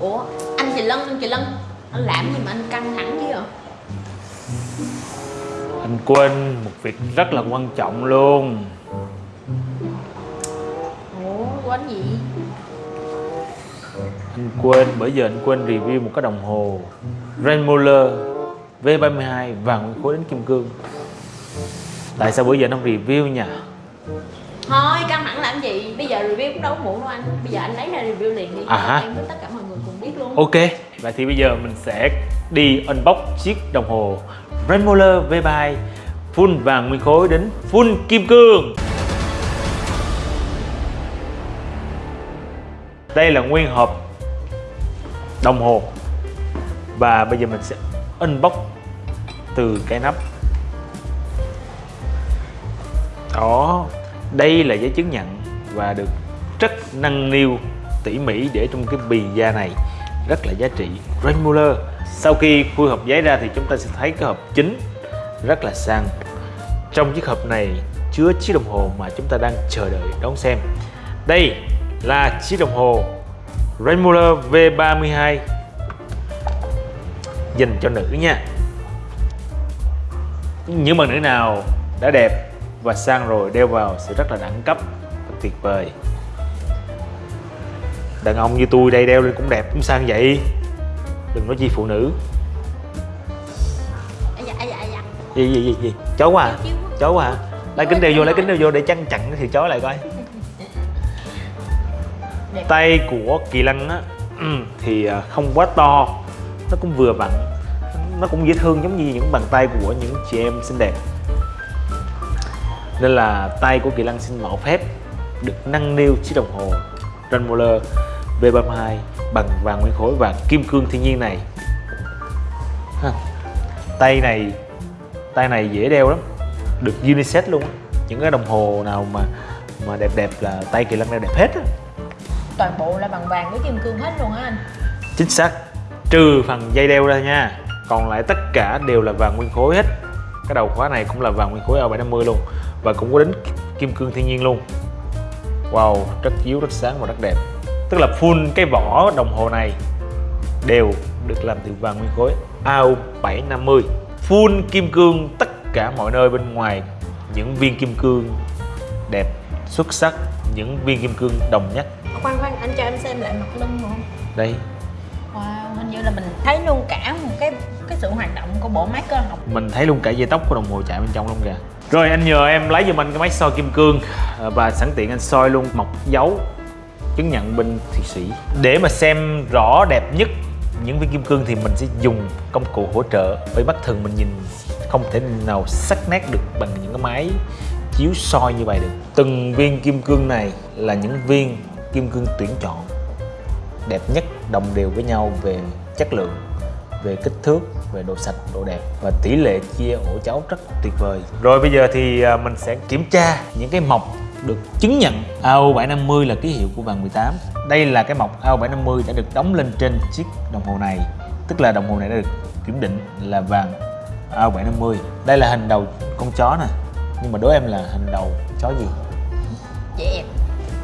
ủa anh chị lân anh chị lân anh làm gì mà anh căng thẳng chứ vậy? Anh quên một việc rất là quan trọng luôn. Ủa quên gì? Anh quên, bởi giờ anh quên review một cái đồng hồ Rainmoller V32 vàng nguyên khối đến kim cương. Tại sao bữa giờ anh không review nhỉ? Thôi căng thẳng làm gì? Bây giờ review cũng đâu có muộn đâu anh. Bây giờ anh lấy ra review liền đi. À hả? em với tất cả mọi người cùng biết luôn. Ok, vậy thì bây giờ mình sẽ đi unbox chiếc đồng hồ Rainmoller V32 full vàng nguyên khối đến full kim cương. Đây là nguyên hộp đồng hồ. Và bây giờ mình sẽ unbox từ cái nắp. Đó, đây là giấy chứng nhận và được rất nâng niu, tỉ mỉ để trong cái bì da này. Rất là giá trị. Rainmuller sau khi khui hộp giấy ra thì chúng ta sẽ thấy cái hộp chính rất là sang. Trong chiếc hộp này chứa chiếc đồng hồ mà chúng ta đang chờ đợi đón xem. Đây là chiếc đồng hồ Rainmuller V32 dành cho nữ nha. Những bạn nữ nào đã đẹp và sang rồi đeo vào sẽ rất là đẳng cấp và tuyệt vời. Đàn ông như tôi đây đeo lên cũng đẹp cũng sang vậy. Đừng nói chi phụ nữ. Dạ dạ dạ gì gì gì gì? Chó quá à? Chó quá. À? Lấy kính đeo vô lấy kính đeo vô để chăn chặn thì chó lại coi. Tay của kỳ lân á thì à, không quá to. Nó cũng vừa vặn nó cũng dễ thương giống như những bàn tay của những chị em xinh đẹp nên là tay của kỳ lân xin mạo phép được nâng niu chiếc đồng hồ Rainmoller V32 bằng vàng nguyên khối và kim cương thiên nhiên này. Ha. tay này tay này dễ đeo lắm được unisex luôn những cái đồng hồ nào mà mà đẹp đẹp là tay kỳ lân đeo đẹp hết á. Toàn bộ là bằng vàng với kim cương hết luôn á anh. Chính xác trừ phần dây đeo ra nha. Còn lại tất cả đều là vàng nguyên khối hết cái đầu khóa này cũng là vàng nguyên khối A750 luôn. Và cũng có đến kim cương thiên nhiên luôn. Wow rất chiếu rất sáng và rất đẹp. Tức là full cái vỏ đồng hồ này đều được làm từ vàng nguyên khối AU750 full kim cương tất cả mọi nơi bên ngoài. Những viên kim cương đẹp xuất sắc những viên kim cương đồng nhất. Khoan khoan anh cho em xem lại mặt lưng được không đây wow hình như là mình thấy luôn cả một cái cái sự hoạt động của bộ máy cơ học. Mình thấy luôn cả dây tóc của đồng hồ chạy bên trong luôn kìa. Rồi anh nhờ em lấy giùm anh cái máy soi kim cương. À, và sẵn tiện anh soi luôn mọc dấu chứng nhận bên thụy sĩ. Để mà xem rõ đẹp nhất những viên kim cương thì mình sẽ dùng công cụ hỗ trợ. Bởi mắt thường mình nhìn không thể nào sắc nét được bằng những cái máy chiếu soi như vậy được. Từng viên kim cương này là những viên kim cương tuyển chọn đẹp nhất đồng đều với nhau về chất lượng, về kích thước, về độ sạch, độ đẹp. Và tỷ lệ chia ổ chấu rất tuyệt vời. Rồi bây giờ thì à, mình sẽ kiểm tra những cái mọc được chứng nhận AO750 là ký hiệu của vàng 18 đây là cái mọc AO750 đã được đóng lên trên chiếc đồng hồ này. Tức là đồng hồ này đã được kiểm định là vàng AO750 đây là hình đầu con chó nè. Nhưng mà đố em là hình đầu chó gì? Dạ Dẹp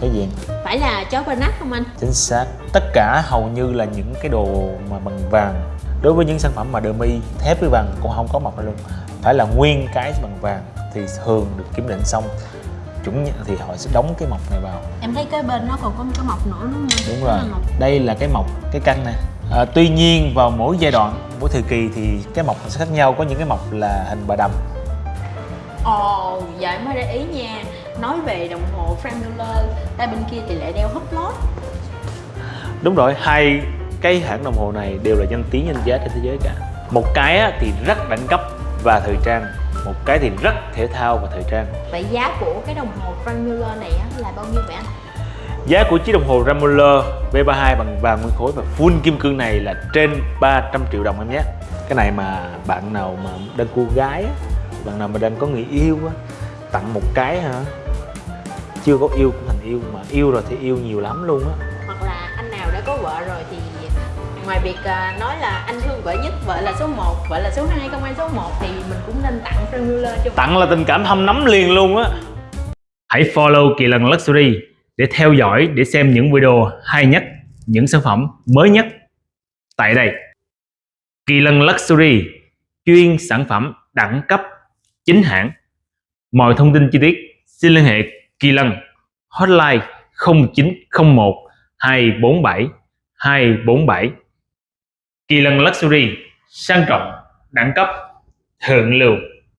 chó gì? Phải là chó Bernard không anh? Chính xác. Tất cả hầu như là những cái đồ mà bằng vàng. Đối với những sản phẩm mà đờ mi thép với vàng cũng không có mọc ra luôn. Phải là nguyên cái bằng vàng thì thường được kiểm định xong. Chuẩn thì họ sẽ đóng cái mọc này vào. Em thấy cái bên nó còn có một cái mọc nữa đúng không? Đúng rồi. Đây là cái mọc cái căn này. À, tuy nhiên vào mỗi giai đoạn mỗi thời kỳ thì cái mọc sẽ khác nhau. Có những cái mọc là hình bà đầm. Ồ giờ em mới để ý nha nói về đồng hồ Frank Muller tay bên kia thì lại đeo húp lót. Đúng rồi hai cái hãng đồng hồ này đều là danh tiếng danh giá trên thế giới cả. Một cái á, thì rất đẳng cấp và thời trang. Một cái thì rất thể thao và thời trang. Vậy giá của cái đồng hồ Frank Muller này á, là bao nhiêu vậy anh? Giá của chiếc đồng hồ Ramoller V32 bằng vàng nguyên khối và full kim cương này là trên 300 triệu đồng em nhé. Cái này mà bạn nào mà đang cô gái á, bạn nào mà đang có người yêu á, tặng một cái hả chưa có yêu cũng thành yêu mà yêu rồi thì yêu nhiều lắm luôn á hoặc là anh nào đã có vợ rồi thì ngoài việc à, nói là anh thương vợ nhất vợ là số 1 vợ là số 2 không ai số 1 thì mình cũng nên tặng Frank Muller cho Tặng là tình cảm thâm nắm liền luôn á Hãy follow Kỳ Lần Luxury để theo dõi để xem những video hay nhất những sản phẩm mới nhất tại đây. Kỳ Lân Luxury chuyên sản phẩm đẳng cấp chính hãng. Mọi thông tin chi tiết xin liên hệ Kỳ Lân, hotline 0901 247 247 Kỳ Lân Luxury, sang trọng, đẳng cấp, thượng lưu.